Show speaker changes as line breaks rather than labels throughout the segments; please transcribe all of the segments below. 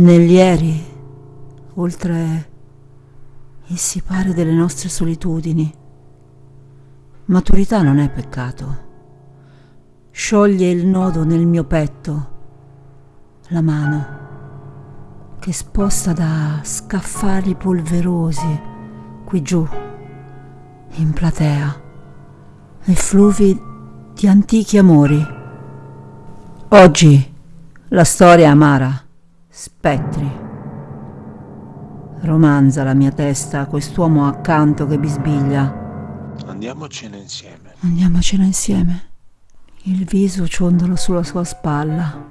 Negli ieri, oltre il sipare delle nostre solitudini, maturità non è peccato. Scioglie il nodo nel mio petto, la mano che sposta da scaffali polverosi qui giù, in platea, e fluvi di antichi amori. Oggi la storia amara, spettri. Romanza la mia testa, quest'uomo accanto che bisbiglia.
Andiamocene insieme.
Andiamocene insieme. Il viso ciondolo sulla sua spalla.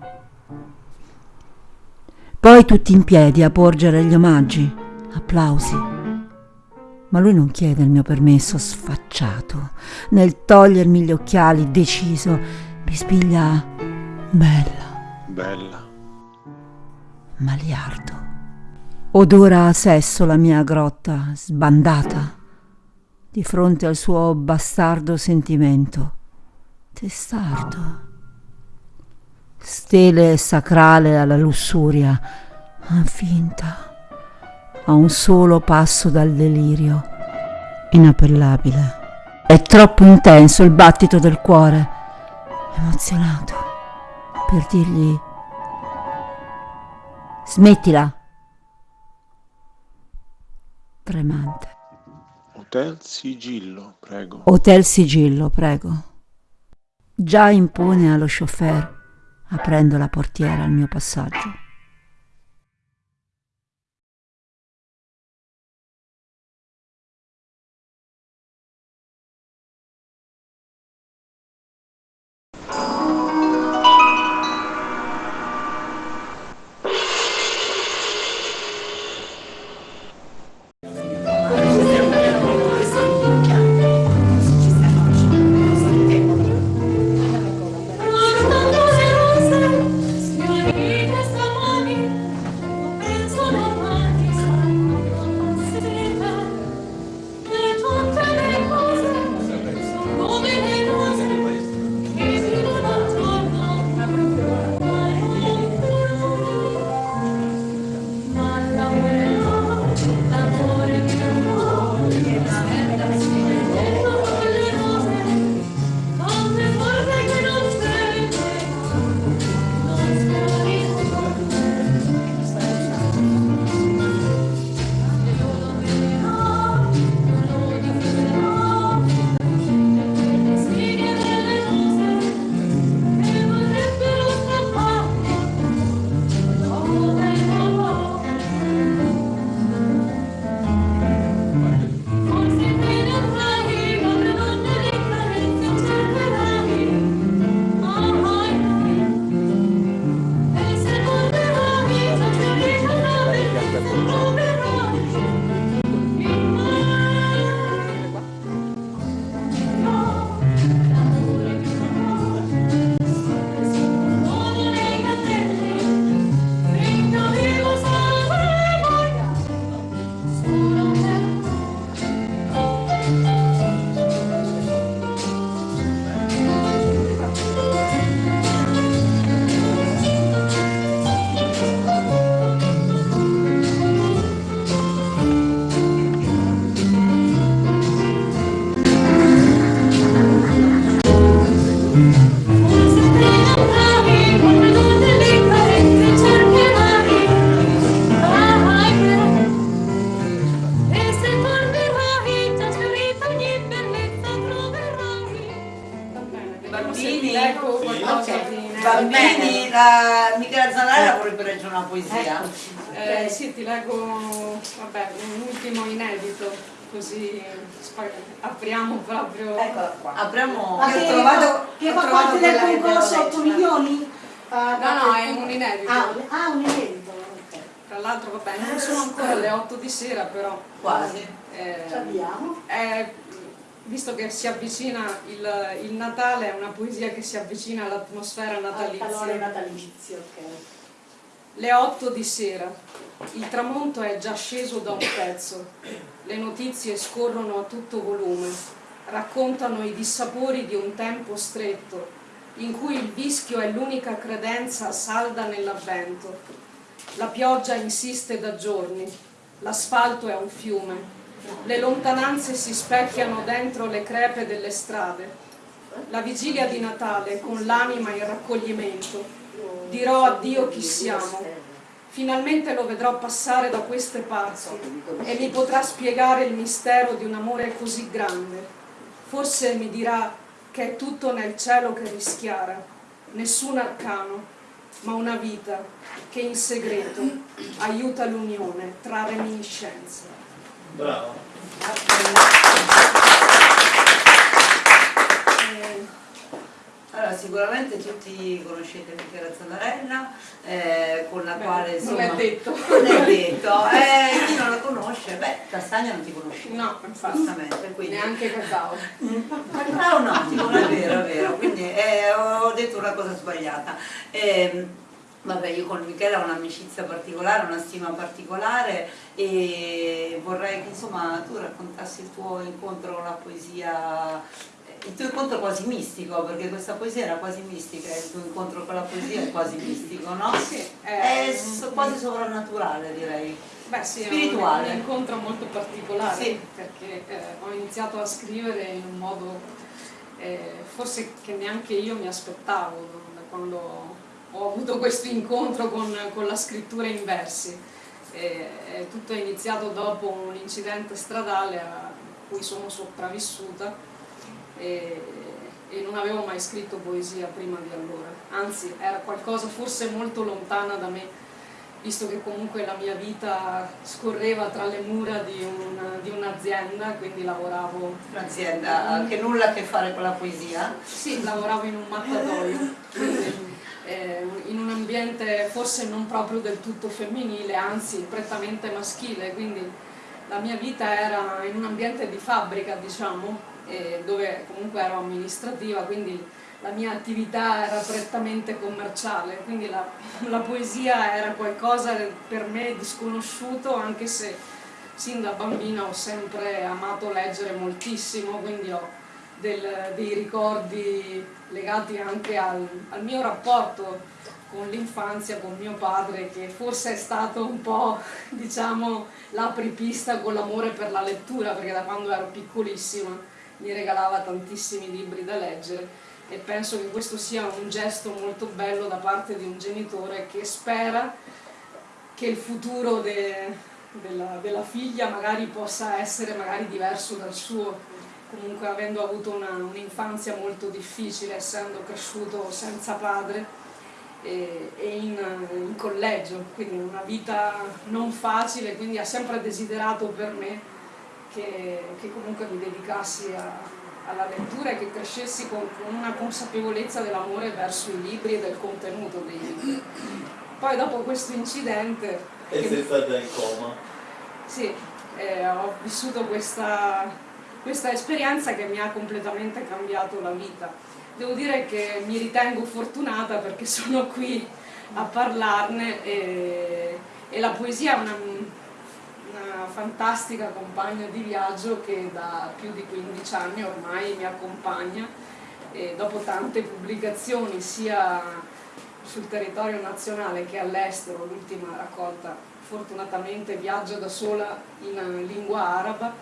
Poi tutti in piedi a porgere gli omaggi, applausi. Ma lui non chiede il mio permesso sfacciato. Nel togliermi gli occhiali, deciso, bisbiglia bella.
Bella.
Maliardo. Odora a sesso la mia grotta, sbandata, di fronte al suo bastardo sentimento. Testardo stele sacrale alla lussuria, finta, a un solo passo dal delirio, inappellabile. È troppo intenso il battito del cuore, emozionato, per dirgli smettila. Tremante.
Hotel Sigillo, prego.
Hotel Sigillo, prego. Già impone allo chauffeur aprendo la portiera al mio passaggio.
Apriamo proprio... Eccola
qua. Apriamo... Ma che, ho trovato, che fa parte del concorso 8 milioni?
Uh, no, no, è un inedito.
Ah, ah un inedito.
Tra l'altro, vabbè, non sono ancora le 8 di sera, però...
Quasi. Eh, Abbiamo.
Eh, visto che si avvicina il, il, Natale, è una poesia che si avvicina all'atmosfera natalizia.
Al calore natalizio, ok.
Le 8 di sera. Il tramonto è già sceso da un pezzo. Le notizie scorrono a tutto volume, raccontano i dissapori di un tempo stretto, in cui il vischio è l'unica credenza salda nell'avvento. La pioggia insiste da giorni, l'asfalto è un fiume, le lontananze si specchiano dentro le crepe delle strade. La vigilia di Natale, con l'anima in raccoglimento, dirò addio chi siamo. Finalmente lo vedrò passare da queste parti e mi potrà spiegare il mistero di un amore così grande. Forse mi dirà che è tutto nel cielo che rischiara, nessun arcano, ma una vita che in segreto aiuta l'unione tra reminiscenze.
Bravo.
Eh, Allora, sicuramente tutti conoscete Michela Zanarella, eh, con la
Beh,
quale
non
insomma...
è detto.
Non è detto, eh, chi non la conosce, beh, Castagna non ti conosce.
No, infatti,
quindi...
neanche cacao.
Cacao no, tipo, è vero, è vero, quindi eh, ho detto una cosa sbagliata. Ehm, vabbè, io con Michela ho un'amicizia particolare, una stima particolare e vorrei che insomma tu raccontassi il tuo incontro con la poesia, il tuo incontro quasi mistico, perché questa poesia era quasi mistica, il tuo incontro con la poesia è quasi mistico, no?
Sì,
È so- quasi sovrannaturale direi.
Beh sì,
spirituale.
è un, un incontro molto particolare
Sì.
perché eh, ho iniziato a scrivere in un modo eh, forse che neanche io mi aspettavo da quando ho avuto questo incontro con, con la scrittura in versi. E, e tutto è iniziato dopo un incidente stradale a cui sono sopravvissuta e, e non avevo mai scritto poesia prima di allora, anzi era qualcosa forse molto lontana da me visto che comunque la mia vita scorreva tra le mura di, un- un'azienda, quindi lavoravo,
Un'azienda che nulla a che fare con la poesia.
sì, lavoravo in un mattatoio, quindi, eh, in un ambiente forse non proprio del tutto femminile, anzi prettamente maschile, quindi la mia vita era in un ambiente di fabbrica, diciamo, eh, dove comunque ero amministrativa, quindi la mia attività era prettamente commerciale, quindi la, la poesia era qualcosa per me di sconosciuto, anche se sin da bambina ho sempre amato leggere moltissimo, quindi ho del- dei ricordi legati anche al, al mio rapporto con l'infanzia, con mio padre, che forse è stato un po', diciamo, l'apripista con l'amore per la lettura, perché da quando ero piccolissima mi regalava tantissimi libri da leggere e penso che questo sia un gesto molto bello da parte di un genitore che spera che il futuro de- della, della figlia magari possa essere magari diverso dal suo, comunque avendo avuto un'infanzia molto difficile, essendo cresciuto senza padre e, e in, in collegio, quindi una vita non facile, quindi ha sempre desiderato per me che, che comunque mi dedicassi a- alla lettura e che crescessi con, con una consapevolezza dell'amore verso i libri e del contenuto dei libri. Poi dopo questo incidente,
E sei stata in coma.
sì, eh, ho vissuto questa, questa esperienza che mi ha completamente cambiato la vita. Devo dire che mi ritengo fortunata perché sono qui a parlarne e, e la poesia è una fantastica compagna di viaggio che da più di 15 anni ormai mi accompagna e dopo tante pubblicazioni sia sul territorio nazionale che all'estero, l'ultima raccolta fortunatamente viaggia da sola in lingua araba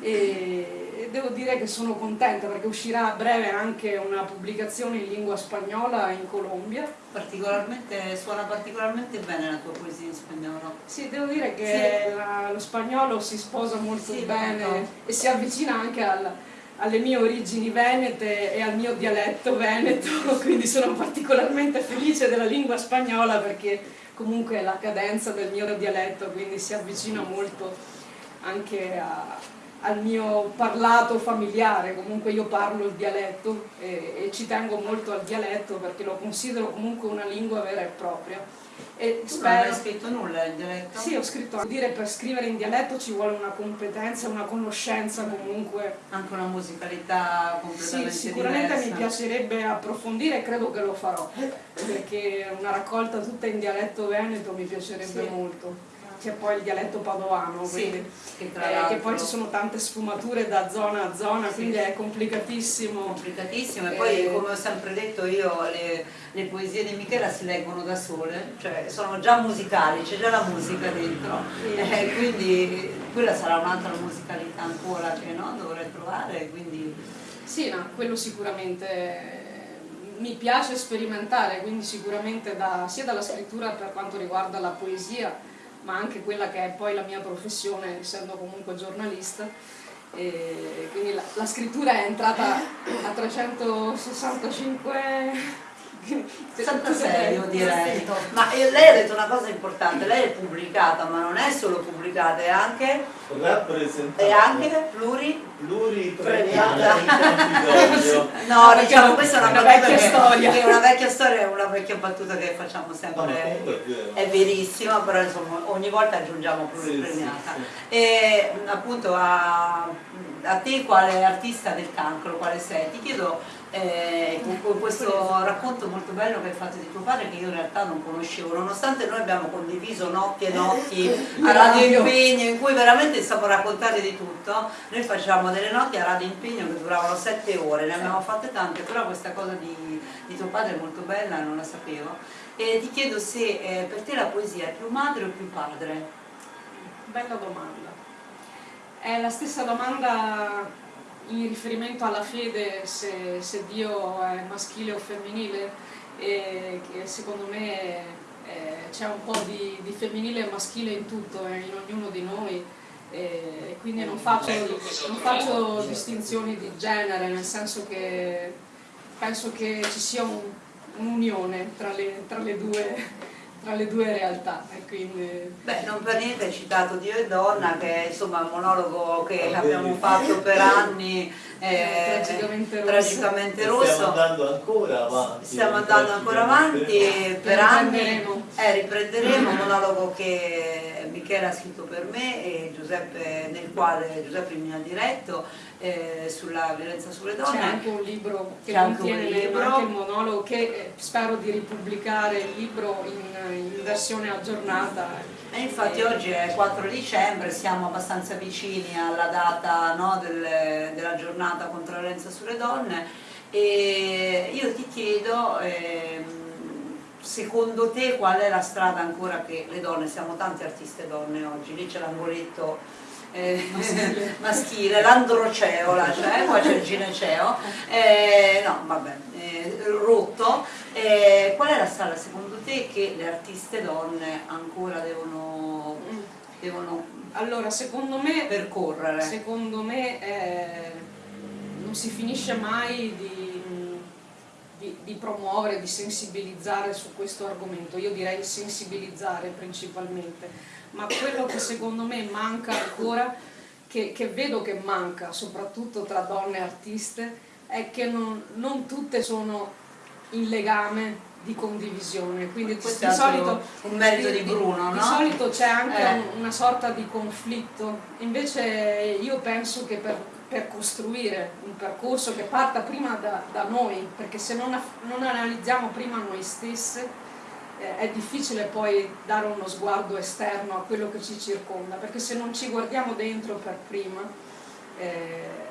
e devo dire che sono contenta perché uscirà a breve anche una pubblicazione in lingua spagnola in Colombia.
Particolarmente, suona particolarmente bene la tua poesia in spagnolo.
Sì, devo dire che la- lo spagnolo si sposa molto
Sì,
bene
molto.
e si avvicina anche al- alle mie origini venete e al mio dialetto veneto, quindi sono particolarmente felice della lingua spagnola perché comunque è la cadenza del mio dialetto, quindi si avvicina molto anche a- al mio parlato familiare, comunque io parlo il dialetto e, e ci tengo molto al dialetto perché lo considero comunque una lingua vera e propria. E
Tu non hai
spero...
scritto nulla in dialetto?
Sì, ho scritto, dire per scrivere in dialetto ci vuole una competenza, una conoscenza comunque.
Anche una musicalità
Sì,
completamente
sicuramente
diversa.
mi piacerebbe approfondire e credo che lo farò, perché una raccolta tutta in dialetto veneto mi piacerebbe
Sì.
molto. C'è poi il dialetto padovano,
Sì,
quindi,
che
eh, che poi ci sono tante sfumature da zona a zona,
Sì.
quindi è complicatissimo.
complicatissimo e poi
Eh,
come ho sempre detto io le, le poesie di Michela si leggono da sole, cioè sono già musicali, c'è già la musica dentro, eh, quindi quella sarà un'altra musicalità ancora che no, dovrei trovare, quindi
Sì, no, quello sicuramente eh, mi piace sperimentare, quindi sicuramente da- sia dalla scrittura per quanto riguarda la poesia, ma anche quella che è poi la mia professione, essendo comunque giornalista. E quindi la, la scrittura è entrata a 365
66 io direi. Ma io- lei ha detto una cosa importante, lei è pubblicata, ma non è solo pubblicata, è anche,
Rappresentante.
è anche pluri...
pluripremiata.
No,
perché
diciamo questa è una,
una vecchia
che,
storia.
che è una vecchia storia, è una vecchia battuta che facciamo
No,
sempre.
comunque è.
È verissima, però insomma ogni volta aggiungiamo
Sì,
pluripremiata.
sì,
E appunto a, a te quale artista del cancro, quale sei? Ti chiedo eh, con, con questo racconto molto bello che hai fatto di tuo padre che io in realtà non conoscevo, nonostante noi abbiamo condiviso notti e notti a Radio Impegno in cui veramente stiamo raccontare di tutto, noi facciamo delle notti a Radio Impegno che duravano sette ore, ne abbiamo fatte tante, però questa cosa di, di tuo padre è molto bella, non la sapevo. E ti chiedo se eh, per te la poesia è più madre o più padre?
Bella domanda. È la stessa domanda in riferimento alla fede, se, se Dio è maschile o femminile, e che secondo me eh, c'è un po' di, di femminile e maschile in tutto, eh, in ognuno di noi, e quindi non faccio, non faccio distinzioni di genere, nel senso che penso che ci sia un- un'unione tra le, tra le due tra le due realtà e quindi
Beh, non per niente hai citato Dio e Donna, che è insomma un monologo che
Ah,
abbiamo
vedi.
fatto per anni, eh,
Tragicamente rosso.
tragicamente
Stiamo
rosso.
andando ancora avanti.
Stiamo andando ancora avanti per anni,
Riprenderemo.
eh, riprenderemo un monologo che Michele ha scritto per me e Giuseppe, nel quale Giuseppe mi ha diretto eh, sulla violenza sulle
C'è
donne.
anche un libro che
C'è
contiene
libro.
il monologo che eh, spero di ripubblicare il libro in, in versione aggiornata.
E infatti oggi è 4 dicembre, siamo abbastanza vicini alla data no, del- della giornata contro la violenza sulle donne e io ti chiedo, ehm, secondo te qual è la strada ancora che le donne, siamo tante artiste donne oggi, lì c'è l'angoletto eh, maschile, l'androceola, cioè, qua c'è il gineceo, eh, no vabbè, eh, rotto, eh, qual è la strada secondo te che le artiste donne ancora devono, devono
Allora, secondo me,
percorrere?
secondo me eh, non si finisce mai di, di- di promuovere, di sensibilizzare su questo argomento. Io direi sensibilizzare principalmente, ma quello che secondo me manca ancora, che, che vedo che manca soprattutto tra donne artiste, è che non, non tutte sono in legame di condivisione. Quindi di, di solito
un merito di Bruno,
di
no?
solito c'è anche
Eh.
un- una sorta di conflitto, invece io penso che per, per costruire un percorso che parta prima da, da noi, perché se non, non analizziamo prima noi stesse eh, è difficile poi dare uno sguardo esterno a quello che ci circonda, perché se non ci guardiamo dentro per prima eh,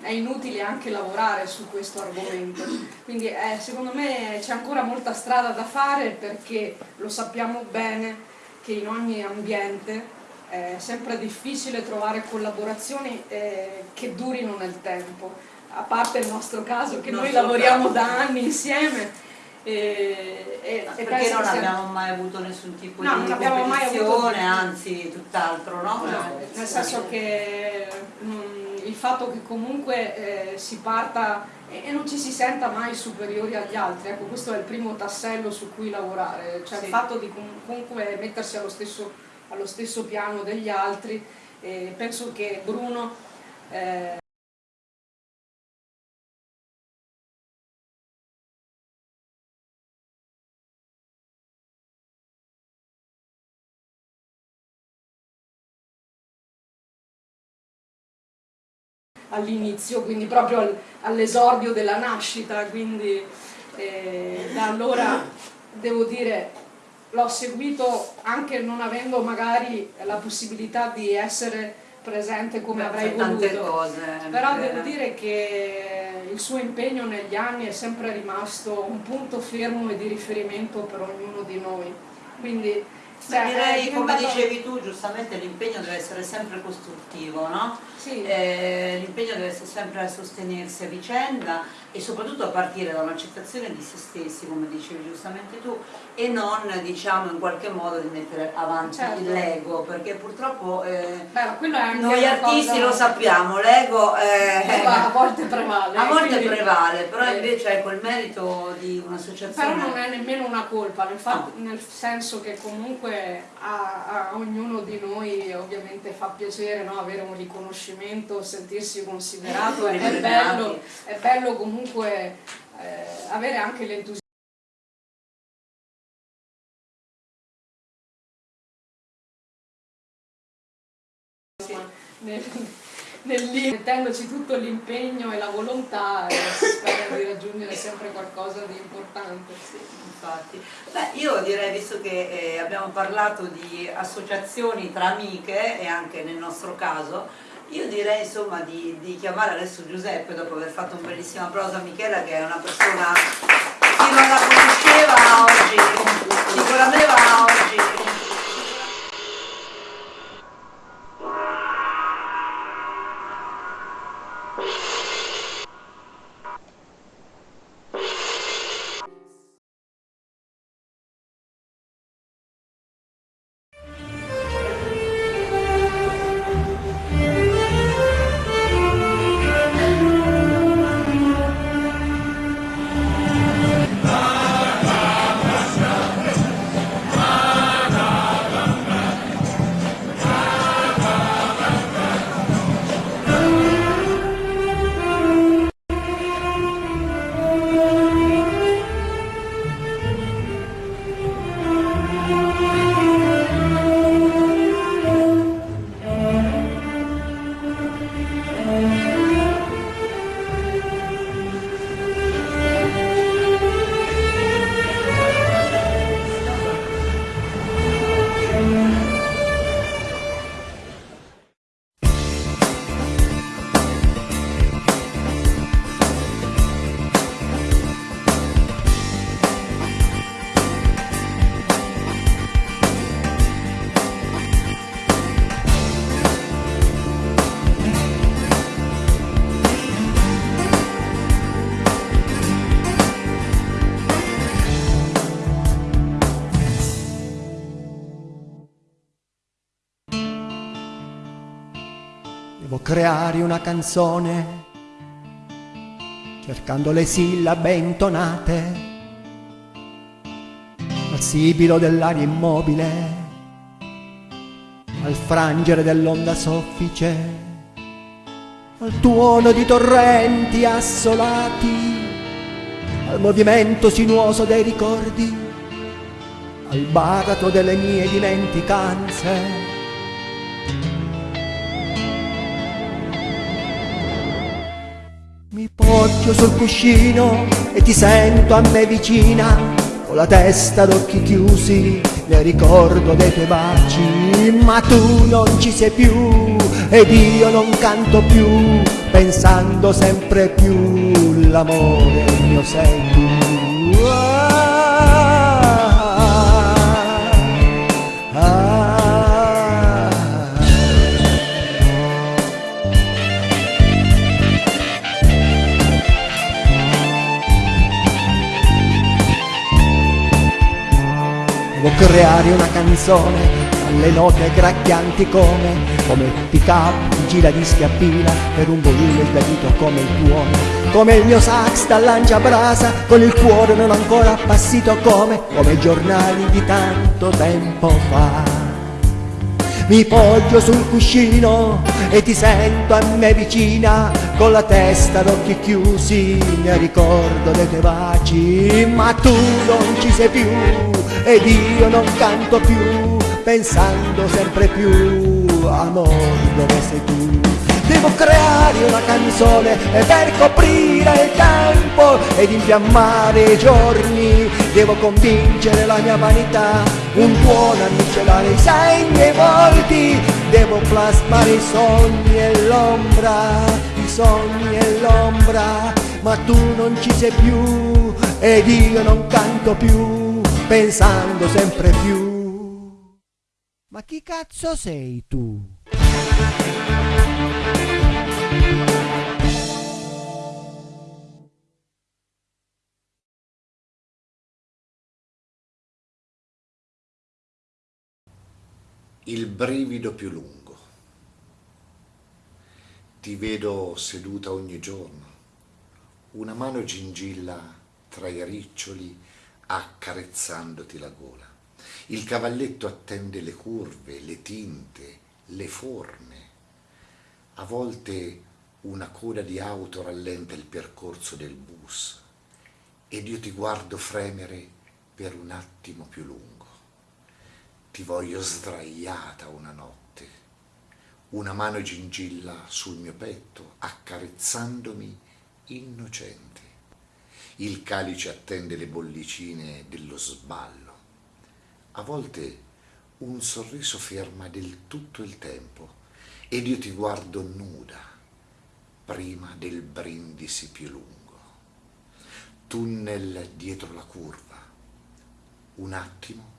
è inutile anche lavorare su questo argomento. Quindi eh, secondo me c'è ancora molta strada da fare perché lo sappiamo bene che in ogni ambiente è sempre difficile trovare collaborazioni eh, che durino nel tempo, a parte il nostro caso che
Il
noi lavoriamo
caso.
da anni insieme. E, e- e
Perché non abbiamo mai avuto nessun tipo
No,
di
non
competizione, anzi tutt'altro, no?
No, nel senso che mm, il fatto che comunque eh, si parta e, e non ci si senta mai superiori agli altri, ecco questo è il primo tassello su cui lavorare, cioè
Sì.
il fatto di com- comunque mettersi allo stesso, allo stesso piano degli altri e penso che Bruno eh, all'inizio, quindi proprio al- all'esordio della nascita, quindi eh, da allora devo dire l'ho seguito anche non avendo magari la possibilità di essere presente come
Beh,
avrei
fai tante
voluto.
cose,
Però
eh.
devo dire che il suo impegno negli anni è sempre rimasto un punto fermo e di riferimento per ognuno di noi. Quindi cioè,
direi, come
diventato-
dicevi tu, giustamente l'impegno deve essere sempre costruttivo, no?
Sì.
Eh, l'impegno deve essere sempre a sostenersi a vicenda e soprattutto a partire da un'accettazione di se stessi, come dicevi giustamente tu, e non diciamo in qualche modo di mettere avanti
Certo.
l'ego, perché purtroppo eh,
Beh,
noi artisti
cosa-
lo sappiamo, l'ego
Eh, a volte prevale.
a volte
quindi-
prevale, però
eh,
invece è quel merito di un'associazione.
Però non è nemmeno una colpa, nel, fatto- nel senso che comunque a, a ognuno di noi ovviamente fa piacere no, avere un riconoscimento, sentirsi considerato, è, è bello, è bello comunque eh, avere anche l'entusiasmo. Nel, nel mettendoci tutto l'impegno e la volontà e spero di raggiungere sempre qualcosa di importante.
Sì, infatti. Beh, io direi, visto che eh, abbiamo parlato di associazioni tra amiche e anche nel nostro caso, io direi insomma di, di chiamare adesso Giuseppe dopo aver fatto un bellissima prosa a Michela che è una persona chi non la conosceva oggi, sicuramente
Devo creare una canzone cercando le sillabe intonate al sibilo dell'aria immobile, al frangere dell'onda soffice, al tuono di torrenti assolati, al movimento sinuoso dei ricordi, al baratro delle mie dimenticanze. Poggio sul cuscino e ti sento a me vicina, con la testa d'occhi chiusi, nel ricordo dei tuoi baci, ma tu non ci sei più ed io non canto più, pensando sempre più l'amore mio sei tu. Creare una canzone alle note gracchianti come Come il pick up, il giradischi a pila Per un volume sbiadito come il tuono. Come il mio sax da lanciabrasa Con il cuore non ancora appassito come Come giornali di tanto tempo fa mi poggio sul cuscino e ti sento a me vicina con la testa d'occhi chiusi mi ricordo dei tuoi baci. Ma tu non ci sei più ed io non canto più pensando sempre più amor dove sei tu Devo creare una canzone per coprire il tempo ed infiammare i giorni Devo convincere la mia vanità, un buon a miscelare i segni e i volti, devo plasmare i sogni e l'ombra, i sogni e l'ombra, ma tu non ci sei più ed io non canto più, pensando sempre più. Ma chi cazzo sei tu?
Il brivido più lungo. Ti vedo seduta ogni giorno, una mano gingilla tra i riccioli accarezzandoti la gola. Il cavalletto attende le curve, le tinte, le forme. A volte una coda di auto rallenta il percorso del bus ed io ti guardo fremere per un attimo più lungo. Ti voglio sdraiata una notte, una mano gingilla sul mio petto, accarezzandomi innocente. Il calice attende le bollicine dello sballo. A volte un sorriso ferma del tutto il tempo ed io ti guardo nuda prima del brindisi più lungo. Tunnel dietro la curva. Un attimo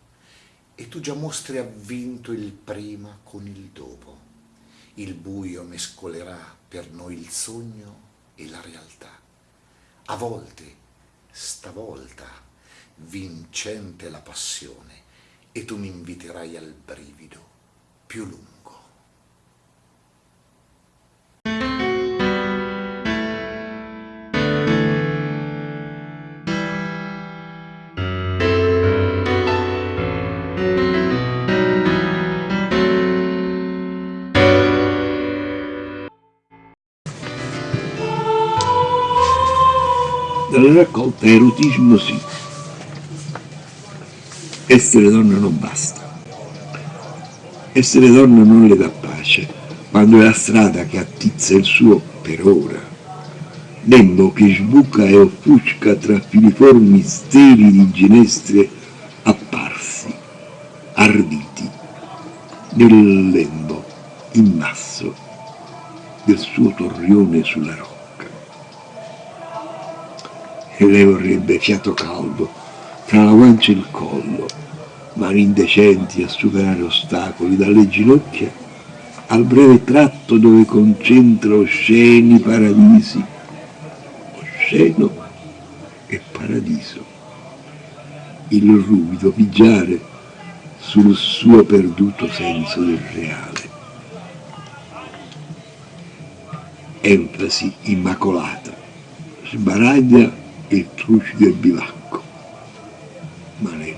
e tu già mostri avvinto il prima con il dopo. Il buio mescolerà per noi il sogno e la realtà. A volte, stavolta, vincente la passione, e tu mi inviterai al brivido più lungo.
Dalla raccolta erotismo sì. Essere donna non basta. Essere donna non le dà pace, quando è la strada che attizza il suo per ora. Lembo che sbuca e offusca tra filiformi steli di ginestre apparsi, arditi, nel lembo immasso del suo torrione sulla roccia e lei vorrebbe fiato caldo tra la guancia e il collo, mani indecenti a superare ostacoli dalle ginocchia al breve tratto dove concentra osceni paradisi, osceno e paradiso. Il ruvido pigiare sul suo perduto senso del reale. Enfasi immacolata, sbaraglia il trucido e bivacco, ma gode.